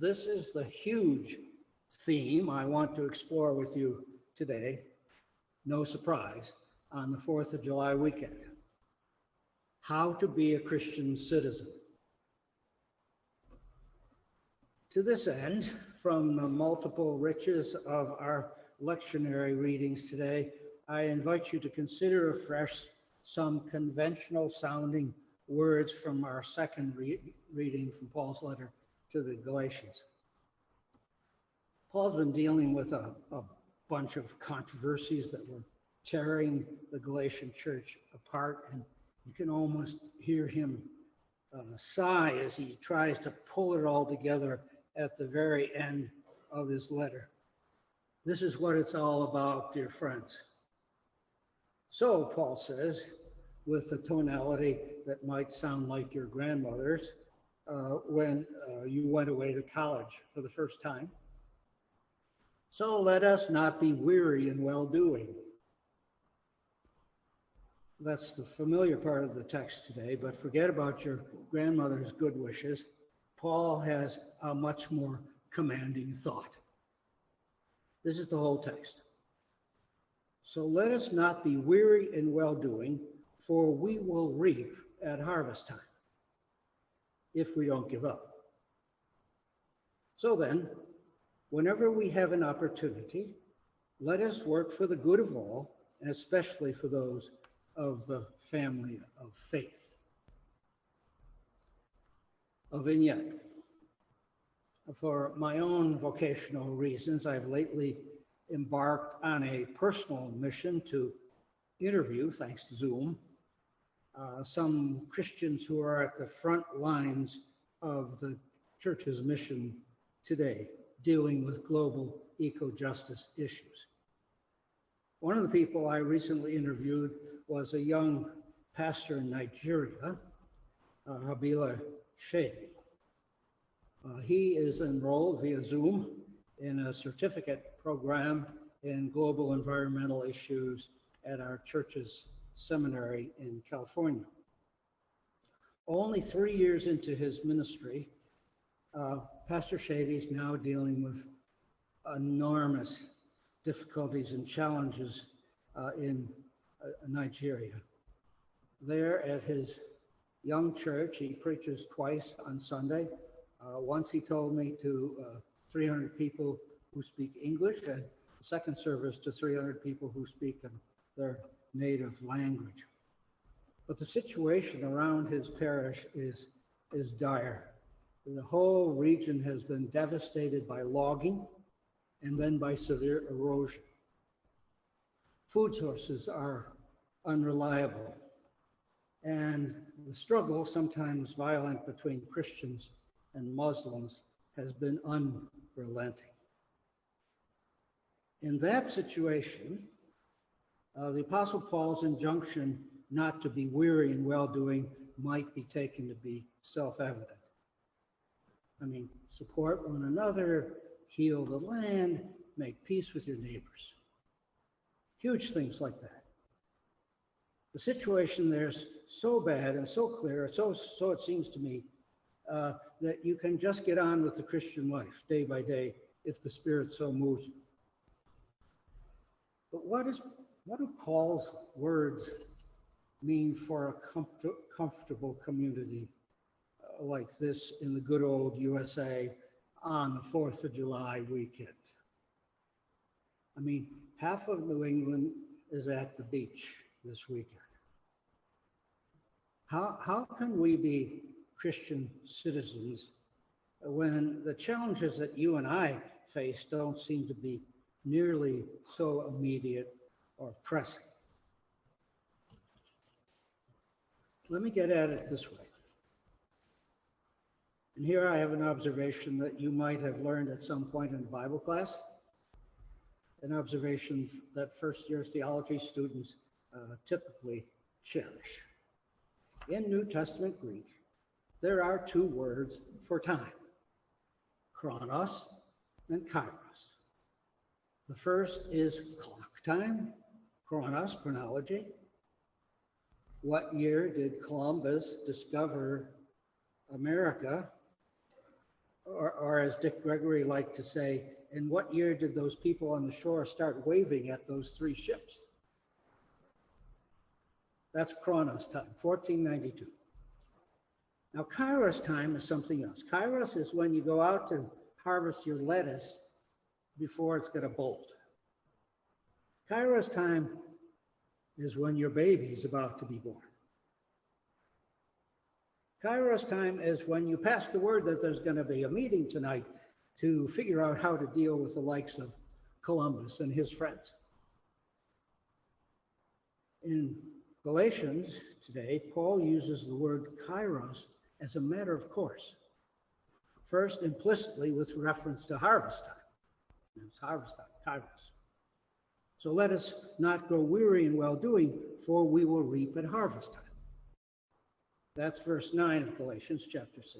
this is the huge theme I want to explore with you today. No surprise, on the 4th of July weekend. How to be a Christian citizen. To this end, from the multiple riches of our lectionary readings today, I invite you to consider afresh some conventional sounding words from our second re reading from Paul's letter to the Galatians. Paul's been dealing with a, a bunch of controversies that were tearing the Galatian church apart, and you can almost hear him uh, sigh as he tries to pull it all together at the very end of his letter. This is what it's all about, dear friends. So, Paul says, with a tonality that might sound like your grandmother's uh, when uh, you went away to college for the first time. So let us not be weary in well doing. That's the familiar part of the text today, but forget about your grandmother's good wishes. Paul has a much more commanding thought. This is the whole text. So let us not be weary in well doing, for we will reap at harvest time if we don't give up. So then, whenever we have an opportunity, let us work for the good of all, and especially for those of the family of faith. A vignette. For my own vocational reasons, I've lately embarked on a personal mission to interview, thanks to Zoom, uh, some Christians who are at the front lines of the church's mission today, dealing with global eco-justice issues. One of the people I recently interviewed was a young pastor in Nigeria, uh, Habila Shady. Uh, he is enrolled via Zoom in a certificate program in global environmental issues at our church's seminary in California. Only three years into his ministry, uh, Pastor Shady is now dealing with enormous difficulties and challenges uh, in uh, Nigeria. There at his young church, he preaches twice on Sunday. Uh, once he told me to uh, 300 people who speak English, and second service to 300 people who speak their native language. But the situation around his parish is, is dire. The whole region has been devastated by logging and then by severe erosion. Food sources are unreliable. And the struggle, sometimes violent between Christians and Muslims, has been unrelenting. In that situation, uh, the Apostle Paul's injunction not to be weary in well doing might be taken to be self evident. I mean, support one another, heal the land, make peace with your neighbors. Huge things like that. The situation there's so bad and so clear, so, so it seems to me, uh, that you can just get on with the Christian life day by day if the Spirit so moves you. But what is what do Paul's words mean for a comfort, comfortable community uh, like this in the good old USA on the 4th of July weekend? I mean, half of New England is at the beach this weekend. How, how can we be Christian citizens when the challenges that you and I face don't seem to be nearly so immediate or pressing. Let me get at it this way. And here I have an observation that you might have learned at some point in Bible class, an observation that first year theology students uh, typically cherish. In New Testament Greek, there are two words for time, chronos and kairos. The first is clock time, Chronos, chronology. What year did Columbus discover America? Or, or as Dick Gregory liked to say, in what year did those people on the shore start waving at those three ships? That's Chronos time, 1492. Now, Kairos time is something else. Kairos is when you go out to harvest your lettuce before it's going to bolt. Kairos time is when your baby's about to be born. Kairos time is when you pass the word that there's going to be a meeting tonight to figure out how to deal with the likes of Columbus and his friends. In Galatians today, Paul uses the word kairos as a matter of course. First, implicitly with reference to harvest time. It's harvest time, kairos. So let us not grow weary in well doing, for we will reap at harvest time. That's verse 9 of Galatians chapter 6.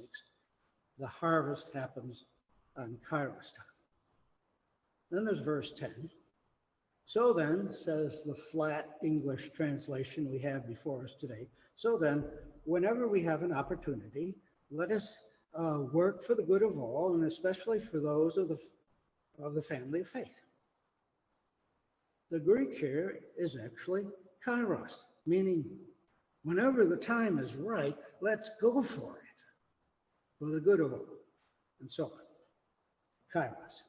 The harvest happens on Kairos time. Then there's verse 10. So then, says the flat English translation we have before us today, so then, whenever we have an opportunity, let us uh, work for the good of all, and especially for those of the, of the family of faith. The Greek here is actually kairos, meaning whenever the time is right, let's go for it, for the good of all, and so on. Kairos.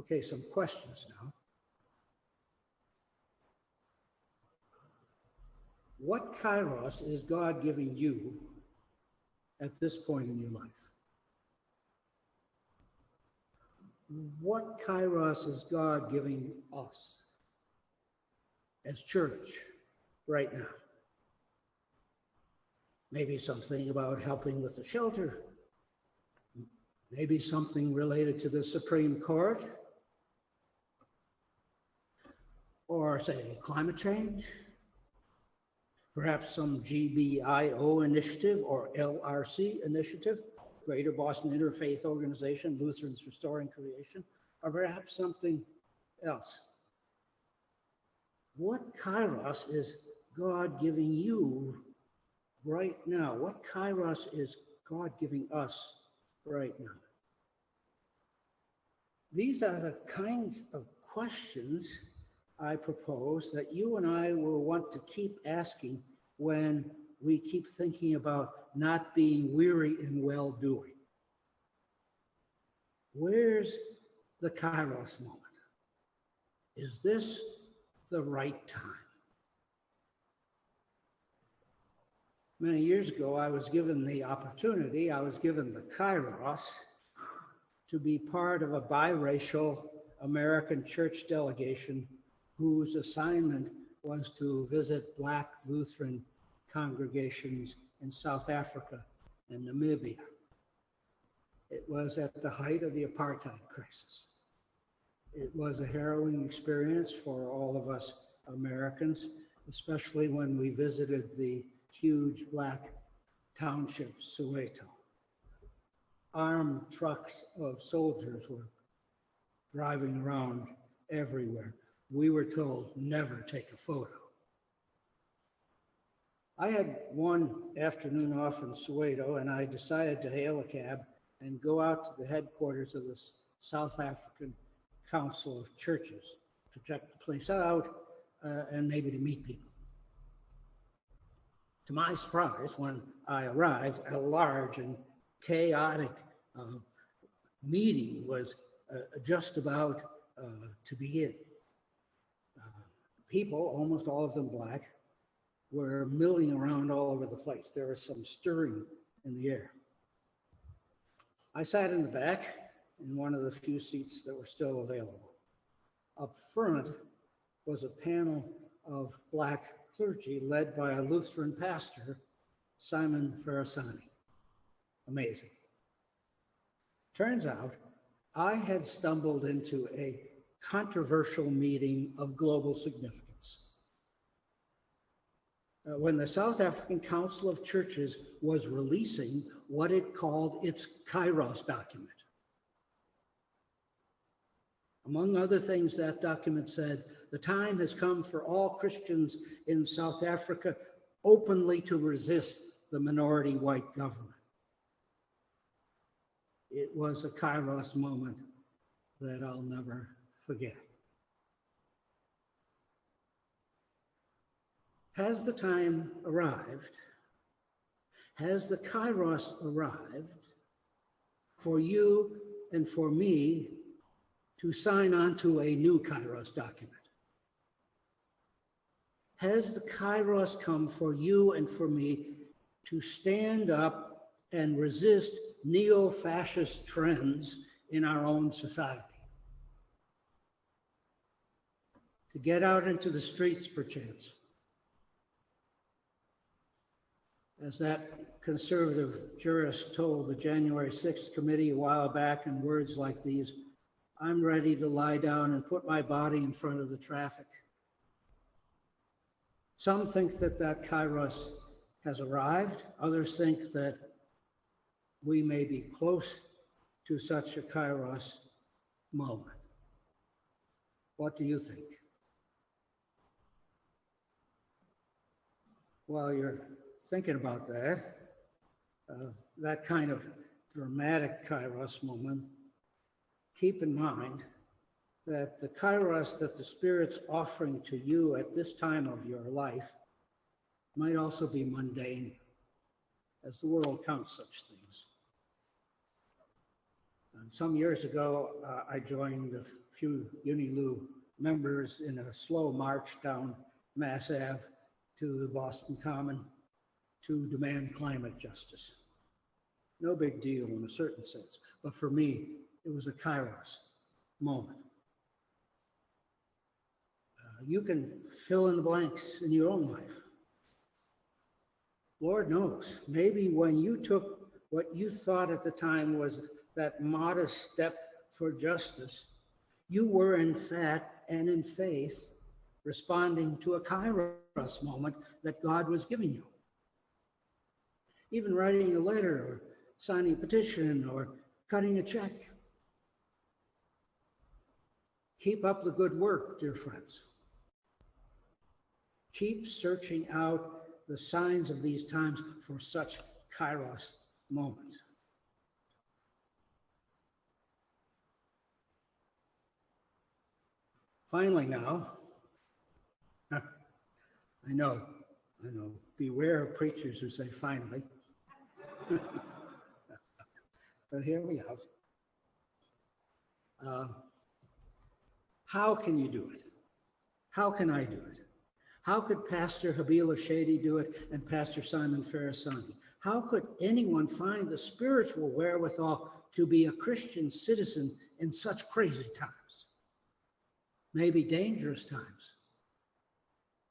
Okay, some questions now. What kairos is God giving you at this point in your life? What kairos is God giving us as church right now? Maybe something about helping with the shelter. Maybe something related to the Supreme Court. Or, say, climate change perhaps some GBIO initiative or LRC initiative, Greater Boston Interfaith Organization, Lutherans Restoring Creation, or perhaps something else. What kairos is God giving you right now? What kairos is God giving us right now? These are the kinds of questions I propose that you and I will want to keep asking when we keep thinking about not being weary in well doing. Where's the Kairos moment? Is this the right time? Many years ago, I was given the opportunity, I was given the Kairos to be part of a biracial American church delegation whose assignment was to visit Black Lutheran congregations in South Africa and Namibia. It was at the height of the apartheid crisis. It was a harrowing experience for all of us Americans, especially when we visited the huge black township, Soweto. Armed trucks of soldiers were driving around everywhere we were told never take a photo. I had one afternoon off in Soweto and I decided to hail a cab and go out to the headquarters of the South African Council of Churches to check the place out uh, and maybe to meet people. To my surprise, when I arrived, a large and chaotic uh, meeting was uh, just about uh, to begin people, almost all of them black, were milling around all over the place. There was some stirring in the air. I sat in the back in one of the few seats that were still available. Up front was a panel of black clergy led by a Lutheran pastor, Simon Farisani. Amazing. Turns out I had stumbled into a controversial meeting of global significance Uh, when the South African Council of Churches was releasing what it called its Kairos document. Among other things, that document said the time has come for all Christians in South Africa openly to resist the minority white government. it was a kairos moment that I'll never forget. Has the time arrived? Has the kairos arrived for you and for me to sign on to a new kairos document? Has the kairos come for you and for me to stand up and resist neo-fascist trends in our own society? To get out into the streets, perchance, as that conservative jurist told the January 6th committee a while back in words like these, I'm ready to lie down and put my body in front of the traffic. Some think that that kairos has arrived. Others think that we may be close to such a kairos moment. What do you think? While you're thinking about that, uh, that kind of dramatic kairos moment, keep in mind that the kairos that the Spirit's offering to you at this time of your life might also be mundane, as the world counts such things. And some years ago, uh, I joined a few Unilu members in a slow march down Mass Ave to the Boston Common to demand climate justice. No big deal in a certain sense, but for me, it was a kairos moment. Uh, you can fill in the blanks in your own life. Lord knows, maybe when you took what you thought at the time was that modest step for justice, you were in fact and in faith responding to a kairos moment that God was giving you. Even writing a letter or signing a petition or cutting a check. Keep up the good work, dear friends. Keep searching out the signs of these times for such kairos moments. Finally, now, I know, I know, beware of preachers who say finally. but here we have. Uh, how can you do it? How can I do it? How could Pastor Habila Shady do it and Pastor Simon Farisani? How could anyone find the spiritual wherewithal to be a Christian citizen in such crazy times? Maybe dangerous times,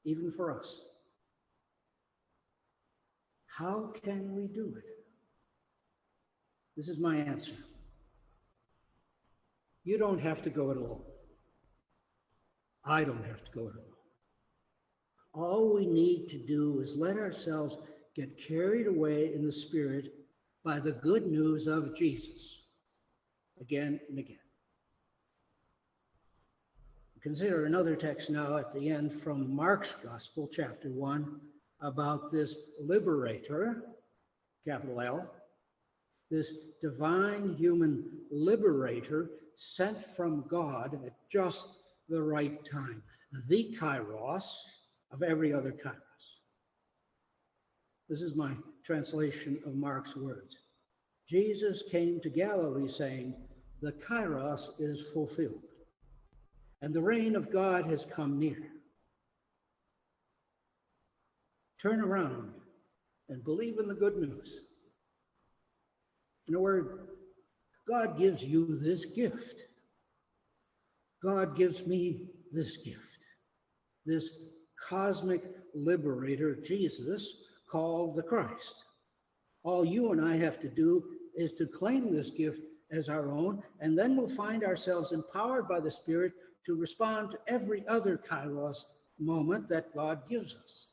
even for us. How can we do it? This is my answer. You don't have to go at all. I don't have to go at all. All we need to do is let ourselves get carried away in the Spirit by the good news of Jesus again and again. Consider another text now at the end from Mark's Gospel, chapter 1, about this liberator, capital L, this divine human liberator sent from God at just the right time. The Kairos, of every other kairos. This is my translation of Mark's words. Jesus came to Galilee saying, The kairos is fulfilled, and the reign of God has come near. Turn around and believe in the good news. In a word, God gives you this gift. God gives me this gift, this cosmic liberator, Jesus, called the Christ. All you and I have to do is to claim this gift as our own, and then we'll find ourselves empowered by the Spirit to respond to every other kairos moment that God gives us.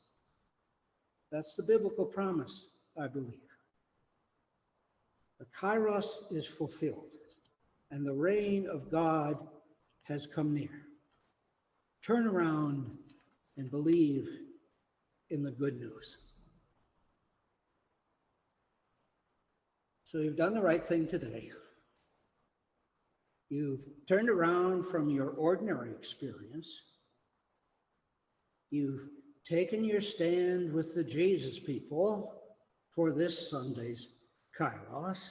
That's the biblical promise, I believe. Kairos is fulfilled, and the reign of God has come near. Turn around and believe in the good news. So you've done the right thing today. You've turned around from your ordinary experience. You've taken your stand with the Jesus people for this Sunday's Kairos,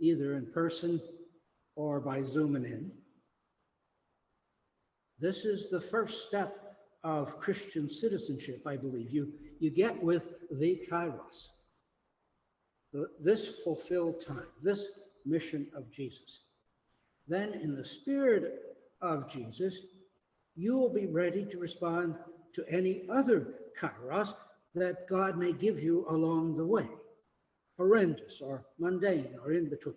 either in person or by zooming in. This is the first step of Christian citizenship, I believe. You, you get with the Kairos, the, this fulfilled time, this mission of Jesus. Then, in the spirit of Jesus, you will be ready to respond to any other Kairos that God may give you along the way, horrendous or mundane or in between.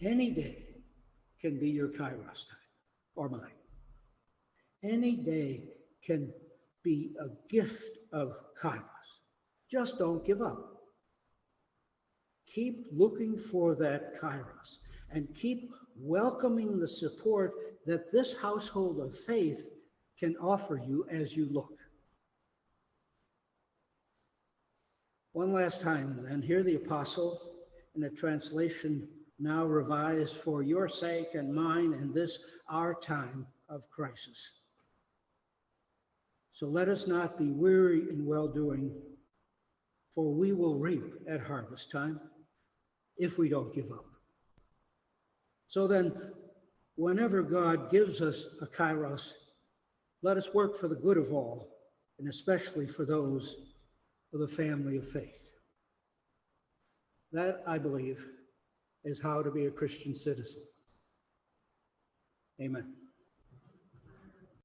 Any day can be your Kairos time or mine. Any day can be a gift of Kairos. Just don't give up. Keep looking for that Kairos and keep welcoming the support that this household of faith can offer you as you look. One last time, then, hear the apostle in a translation now revised for your sake and mine in this our time of crisis. So let us not be weary in well doing, for we will reap at harvest time if we don't give up. So then, whenever God gives us a kairos, let us work for the good of all, and especially for those of the family of faith. That, I believe, is how to be a Christian citizen. Amen.